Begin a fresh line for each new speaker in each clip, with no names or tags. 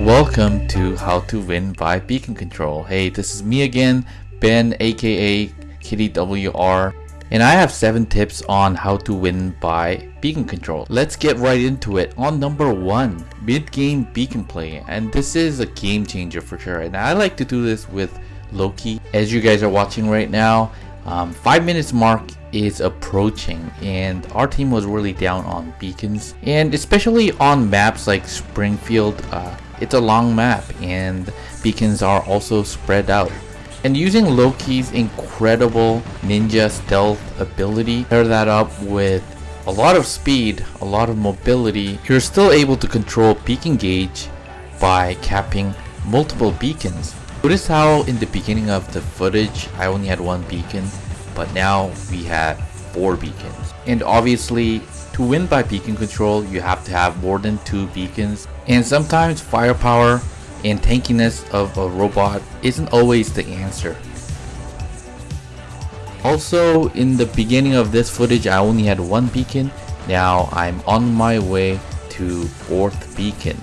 Welcome to How to Win by Beacon Control. Hey, this is me again, Ben aka Kitty WR, and I have 7 tips on how to win by Beacon Control. Let's get right into it. On number 1, mid-game beacon play, and this is a game changer for sure. And I like to do this with Loki. As you guys are watching right now, um, 5 minutes mark is approaching and our team was really down on beacons and especially on maps like Springfield uh, it's a long map and beacons are also spread out. And using Loki's incredible ninja stealth ability pair that up with a lot of speed a lot of mobility you're still able to control beacon gauge by capping multiple beacons. Notice how in the beginning of the footage I only had one beacon but now we have four beacons. And obviously, to win by beacon control, you have to have more than two beacons. And sometimes firepower and tankiness of a robot isn't always the answer. Also, in the beginning of this footage, I only had one beacon. Now I'm on my way to fourth beacon.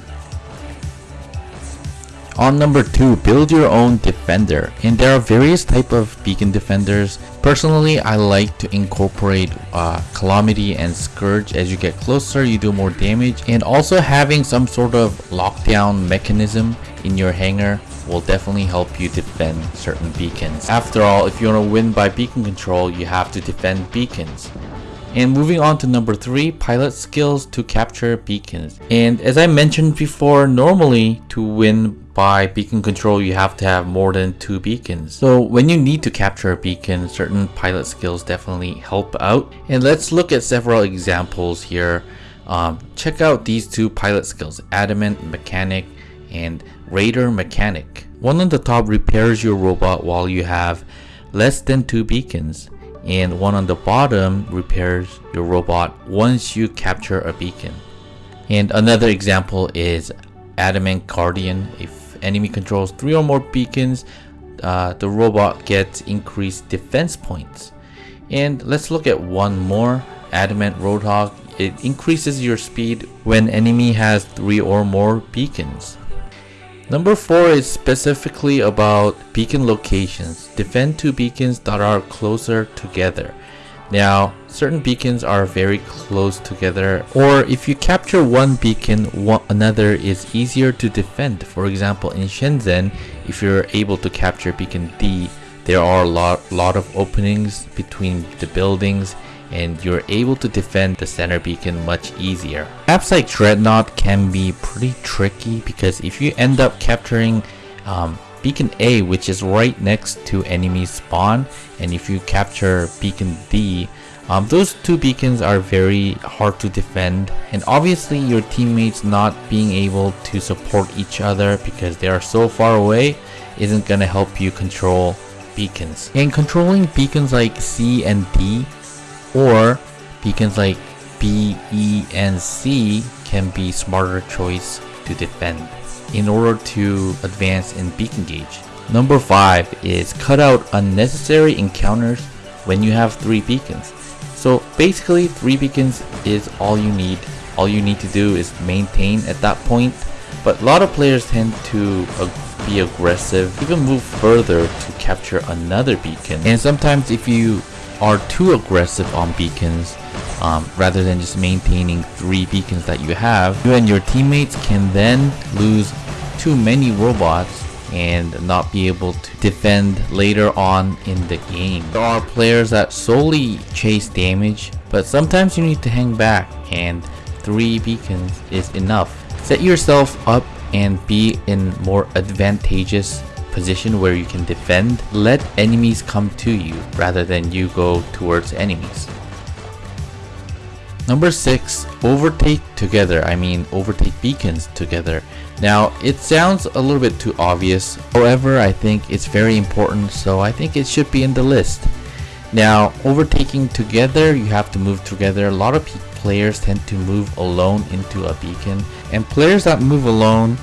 On number 2, build your own defender. And there are various type of beacon defenders. Personally, I like to incorporate uh, Calamity and Scourge. As you get closer, you do more damage. And also having some sort of lockdown mechanism in your hangar will definitely help you defend certain beacons. After all, if you want to win by beacon control, you have to defend beacons. And moving on to number 3, pilot skills to capture beacons. And as I mentioned before, normally to win by beacon control you have to have more than two beacons. So when you need to capture a beacon, certain pilot skills definitely help out. And let's look at several examples here. Um, check out these two pilot skills, Adamant Mechanic and Raider Mechanic. One on the top repairs your robot while you have less than two beacons and one on the bottom repairs your robot once you capture a beacon. And another example is Adamant Guardian, a enemy controls three or more beacons, uh, the robot gets increased defense points. And let's look at one more, Adamant Roadhog. It increases your speed when enemy has three or more beacons. Number 4 is specifically about beacon locations. Defend two beacons that are closer together. Now, certain beacons are very close together or if you capture one beacon, one, another is easier to defend. For example, in Shenzhen, if you're able to capture beacon D, there are a lot, lot of openings between the buildings and you're able to defend the center beacon much easier. Maps like Dreadnought can be pretty tricky because if you end up capturing um, beacon A which is right next to enemy spawn. And if you capture beacon D um, those two beacons are very hard to defend. And obviously your teammates not being able to support each other because they are so far away isn't gonna help you control beacons. And controlling beacons like C and D or beacons like B, E, and C can be smarter choice to defend in order to advance in beacon gauge. Number 5 is cut out unnecessary encounters when you have 3 beacons. So basically 3 beacons is all you need. All you need to do is maintain at that point. But a lot of players tend to be aggressive, even move further to capture another beacon. And sometimes if you are too aggressive on beacons, um, rather than just maintaining three beacons that you have, you and your teammates can then lose too many robots and not be able to defend later on in the game. There are players that solely chase damage, but sometimes you need to hang back and 3 beacons is enough. Set yourself up and be in more advantageous position where you can defend. Let enemies come to you rather than you go towards enemies. Number 6. Overtake together. I mean overtake beacons together. Now it sounds a little bit too obvious. However, I think it's very important so I think it should be in the list. Now overtaking together, you have to move together. A lot of players tend to move alone into a beacon and players that move alone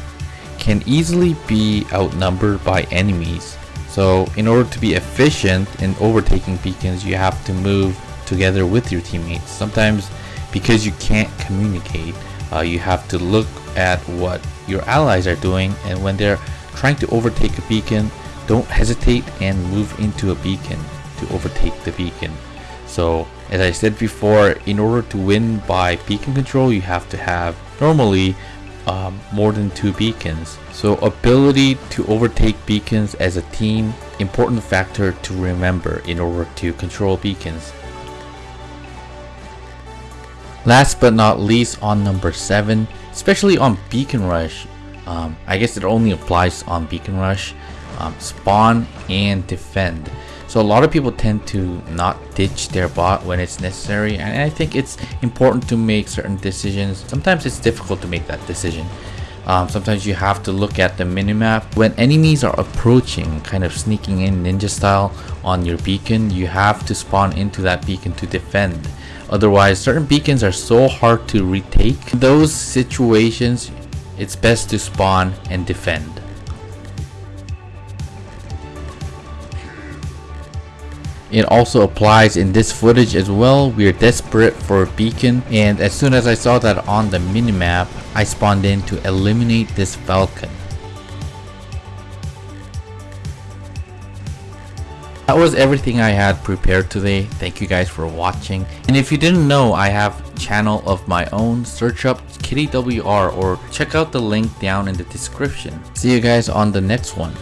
can easily be outnumbered by enemies. So in order to be efficient in overtaking beacons, you have to move together with your teammates. Sometimes because you can't communicate Uh, you have to look at what your allies are doing and when they're trying to overtake a beacon, don't hesitate and move into a beacon to overtake the beacon. So as I said before, in order to win by beacon control, you have to have normally um, more than two beacons. So ability to overtake beacons as a team, important factor to remember in order to control beacons. Last but not least on number 7, especially on Beacon Rush, um, I guess it only applies on Beacon Rush, um, spawn and defend. So a lot of people tend to not ditch their bot when it's necessary and I think it's important to make certain decisions. Sometimes it's difficult to make that decision. Um, sometimes you have to look at the minimap. When enemies are approaching, kind of sneaking in ninja style on your beacon, you have to spawn into that beacon to defend. Otherwise, certain beacons are so hard to retake. In those situations, it's best to spawn and defend. It also applies in this footage as well. We are desperate for a beacon and as soon as I saw that on the minimap, I spawned in to eliminate this falcon. That was everything I had prepared today. Thank you guys for watching. And if you didn't know, I have channel of my own. Search up KittyWR or check out the link down in the description. See you guys on the next one.